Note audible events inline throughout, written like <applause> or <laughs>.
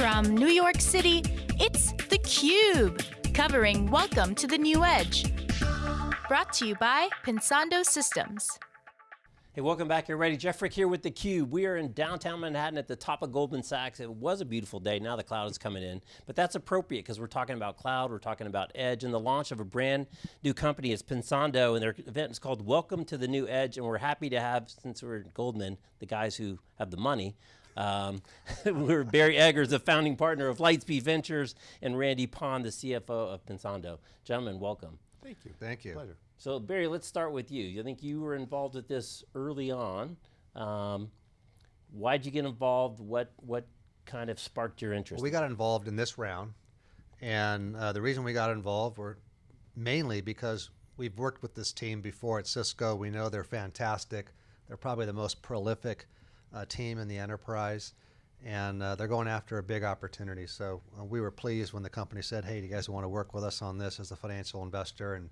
From New York City, it's theCUBE, covering Welcome to the New Edge. Brought to you by Pensando Systems. Hey, welcome back everybody. Jeff Frick here with theCUBE. We are in downtown Manhattan at the top of Goldman Sachs. It was a beautiful day, now the cloud is coming in. But that's appropriate because we're talking about cloud, we're talking about edge, and the launch of a brand new company is Pensando, and their event is called Welcome to the New Edge, and we're happy to have, since we're Goldman, the guys who have the money, um, <laughs> we're Barry Eggers, the founding partner of Lightspeed Ventures, and Randy Pond, the CFO of Pensando. Gentlemen, welcome. Thank you. Thank you. Pleasure. So Barry, let's start with you. I think you were involved with this early on. Um, why'd you get involved? What, what kind of sparked your interest? Well, we got involved in this round, and uh, the reason we got involved were mainly because we've worked with this team before at Cisco. We know they're fantastic. They're probably the most prolific uh, team in the enterprise, and uh, they're going after a big opportunity. So uh, we were pleased when the company said, hey, do you guys want to work with us on this as a financial investor? And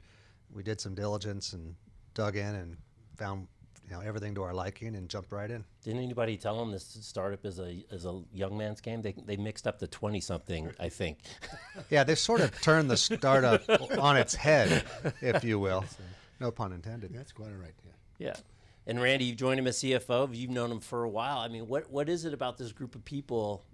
we did some diligence and dug in and found you know everything to our liking and jumped right in. Didn't anybody tell them this startup is a is a young man's game? They they mixed up the twenty something, I think. <laughs> yeah, they sort of turned the startup <laughs> on its head, if you will. <laughs> No pun intended. That's quite all right. Yeah. Yeah. And Randy, you've joined him as CFO. You've known him for a while. I mean, what what is it about this group of people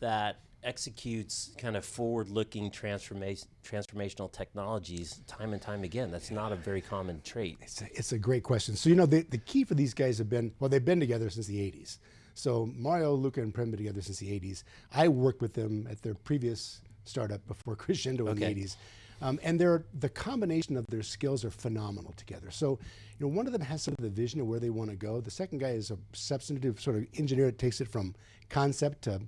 that executes kind of forward-looking transformation, transformational technologies time and time again. That's not a very common trait. It's a, it's a great question. So you know, the, the key for these guys have been, well, they've been together since the 80s. So Mario, Luca, and Prem been together since the 80s. I worked with them at their previous startup before <laughs> Crescendo okay. in the 80s. Um, and they're, the combination of their skills are phenomenal together. So, you know, one of them has sort of the vision of where they want to go. The second guy is a substantive sort of engineer that takes it from concept to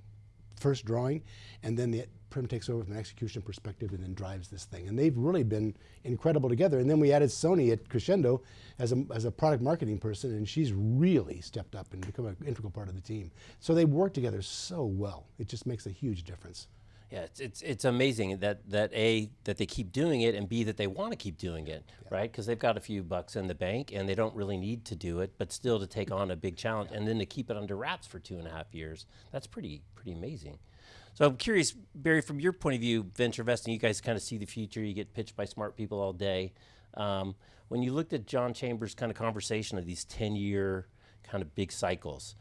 first drawing, and then the Prem takes over from an execution perspective and then drives this thing. And they've really been incredible together. And then we added Soni at Crescendo as a, as a product marketing person, and she's really stepped up and become an integral part of the team. So they work together so well. It just makes a huge difference. Yeah, it's, it's, it's amazing that, that A, that they keep doing it, and B, that they want to keep doing it, yeah. right? Because they've got a few bucks in the bank, and they don't really need to do it, but still to take on a big challenge, yeah. and then to keep it under wraps for two and a half years, that's pretty, pretty amazing. So I'm curious, Barry, from your point of view, venture investing, you guys kind of see the future, you get pitched by smart people all day. Um, when you looked at John Chambers' kind of conversation of these 10-year kind of big cycles,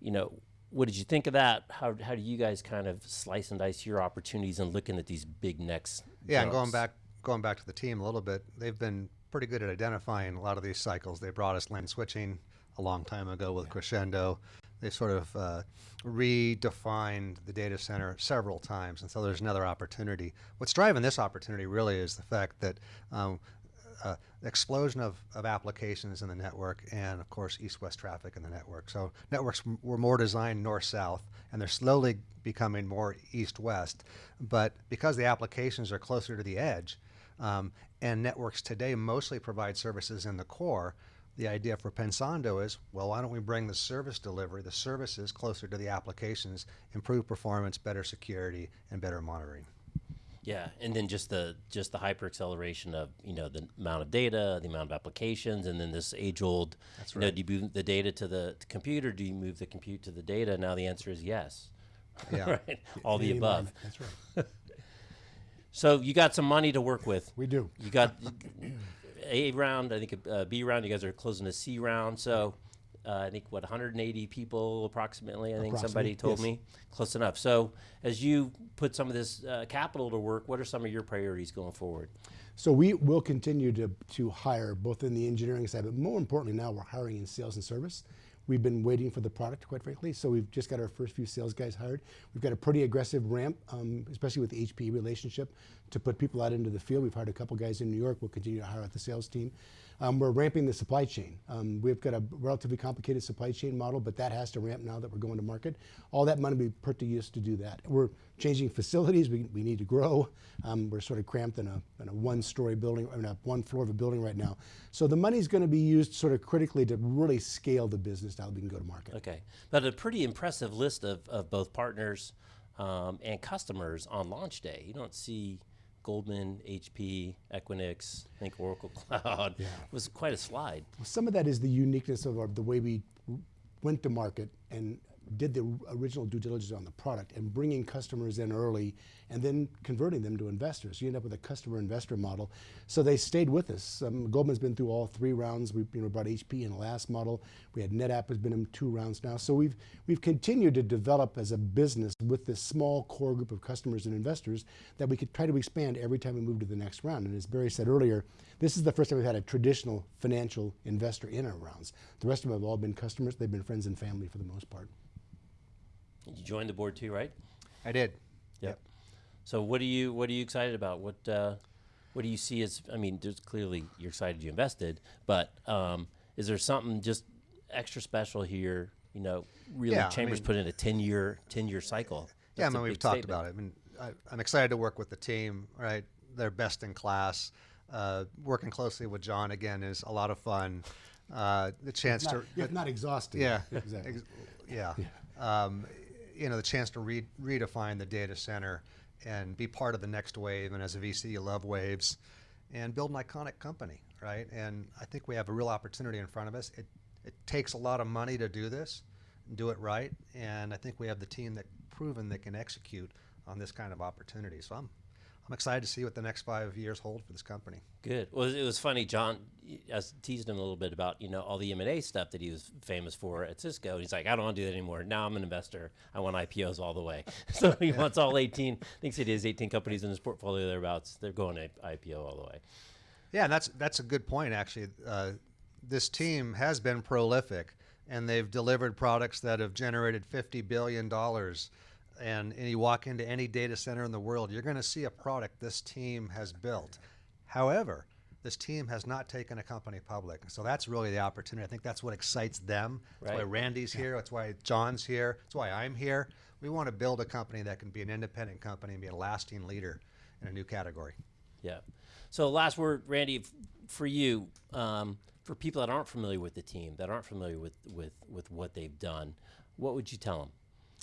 you know, what did you think of that? How, how do you guys kind of slice and dice your opportunities and looking at these big next Yeah, jumps? and going back, going back to the team a little bit, they've been pretty good at identifying a lot of these cycles. They brought us LAN switching a long time ago with. Crescendo. They sort of uh, redefined the data center several times, and so there's another opportunity. What's driving this opportunity really is the fact that um, uh, explosion of, of applications in the network and of course east-west traffic in the network. So networks were more designed north-south and they're slowly becoming more east-west. But because the applications are closer to the edge um, and networks today mostly provide services in the core, the idea for Pensando is, well, why don't we bring the service delivery, the services closer to the applications, improve performance, better security, and better monitoring. Yeah, and then just the just the hyper acceleration of you know the amount of data, the amount of applications, and then this age old. That's right. You know, do you move the data to the to computer? Do you move the compute to the data? Now the answer is yes. Yeah, <laughs> right. All the above. That's right. <laughs> so you got some money to work with. We do. You got A round. I think a uh, B round. You guys are closing a C round. So uh, I think what 180 people approximately. I think somebody told yes. me close enough. So as you put some of this uh, capital to work, what are some of your priorities going forward? So we will continue to to hire both in the engineering side, but more importantly now we're hiring in sales and service. We've been waiting for the product, quite frankly, so we've just got our first few sales guys hired. We've got a pretty aggressive ramp, um, especially with the HPE relationship, to put people out into the field. We've hired a couple guys in New York. We'll continue to hire out the sales team. Um, we're ramping the supply chain. Um, we've got a relatively complicated supply chain model, but that has to ramp now that we're going to market. All that money be put to use to do that. We're changing facilities. We, we need to grow. Um, we're sort of cramped in a, in a one-story building, I mean, a one floor of a building right now. So the money's going to be used sort of critically to really scale the business now that we can go to market. Okay, but a pretty impressive list of, of both partners um, and customers on launch day. You don't see Goldman, HP, Equinix, I think Oracle <laughs> Cloud. Yeah. It was quite a slide. Well, some of that is the uniqueness of our, the way we went to market and did the original due diligence on the product and bringing customers in early and then converting them to investors. You end up with a customer investor model. So they stayed with us. Um, Goldman's been through all three rounds. We you know, brought HP in the last model. We had NetApp has been in two rounds now. So we've we've continued to develop as a business with this small core group of customers and investors that we could try to expand every time we move to the next round. And as Barry said earlier, this is the first time we've had a traditional financial investor in our rounds. The rest of them have all been customers. They've been friends and family for the most part. You joined the board too, right? I did. Yep. So what are you what are you excited about? What uh, what do you see as? I mean, there's clearly you're excited you invested, but um, is there something just extra special here? You know, really, Yeah, I Chambers mean- put in a ten year ten year cycle. Yeah, I mean, we've talked statement. about it. I mean, I, I'm excited to work with the team, right? They're best in class. Uh, working closely with John again is a lot of fun. Uh, the chance Not, to, if not exhausting. yeah, exactly. ex- yeah. Um, you know, the chance to re- redefine the data center and be part of the next wave. And as a VC, you love waves and build an iconic company, right? And I think we have a real opportunity in front of us. It, it takes a lot of money to do this, do it right. And I think we have the team that proven they can execute on this kind of opportunity. So I'm, I'm excited to see what the next five years hold for this company. Good. Well, it was funny. John, I teased him a little bit about you know all the M and A stuff that he was famous for at Cisco. And he's like, I don't want to do that anymore. Now I'm an investor. I want IPOs all the way. <laughs> so he wants all 18. Thinks it is 18 companies in his portfolio thereabouts. They're going to IPO all the way. Yeah, and that's that's a good point actually. Uh, this team has been prolific, and they've delivered products that have generated fifty billion dollars. And, and you walk into any data center in the world, you're going to see a product this team has built. However, this team has not taken a company public, so that's really the opportunity. I think that's what excites them. That's why Randy's here. That's why John's here. That's why I'm here. We want to build a company that can be an independent company and be a lasting leader in a new category. Yeah. So last word, Randy, for you, um, for people that aren't familiar with the team, that aren't familiar with, with, with what they've done, what would you tell them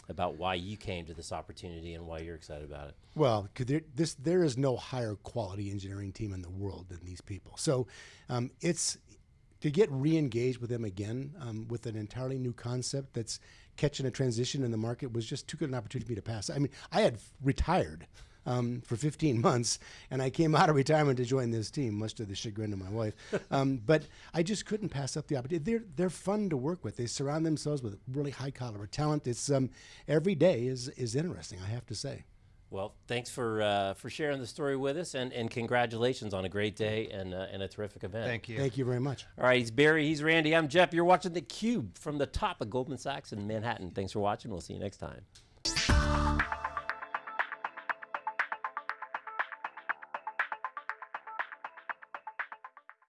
about why you came to this opportunity and why you're excited about it? Well, there, this there is no higher quality engineering team in the world than these people. So um, it's to get re-engaged with them again um, with an entirely new concept that's catching a transition in the market was just too good an opportunity for me to pass. I mean, I had retired um, for 15 <laughs> months, and I came out of retirement to join this team, much to the chagrin of my wife. Um, <laughs> but I just couldn't pass up the opportunity. They're they're fun to work with. They surround themselves with really high caliber talent. It's um, every day is is interesting. I have to say. Well, thanks for uh, for sharing the story with us, and, and congratulations on a great day and, uh, and a terrific event. Thank you. Thank you very much. All right, he's Barry, he's Randy, I'm Jeff. You're watching the Cube from the top of Goldman Sachs in Manhattan. Thanks for watching. We'll see you next time.